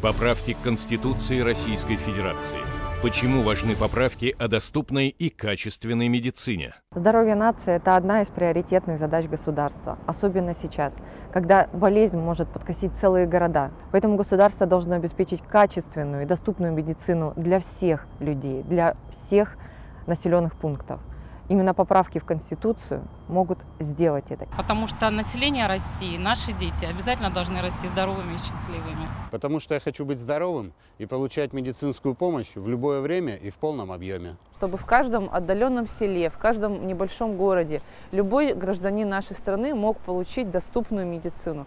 Поправки к Конституции Российской Федерации. Почему важны поправки о доступной и качественной медицине? Здоровье нации – это одна из приоритетных задач государства, особенно сейчас, когда болезнь может подкосить целые города. Поэтому государство должно обеспечить качественную и доступную медицину для всех людей, для всех населенных пунктов. Именно поправки в Конституцию могут сделать это. Потому что население России, наши дети обязательно должны расти здоровыми и счастливыми. Потому что я хочу быть здоровым и получать медицинскую помощь в любое время и в полном объеме. Чтобы в каждом отдаленном селе, в каждом небольшом городе любой гражданин нашей страны мог получить доступную медицину.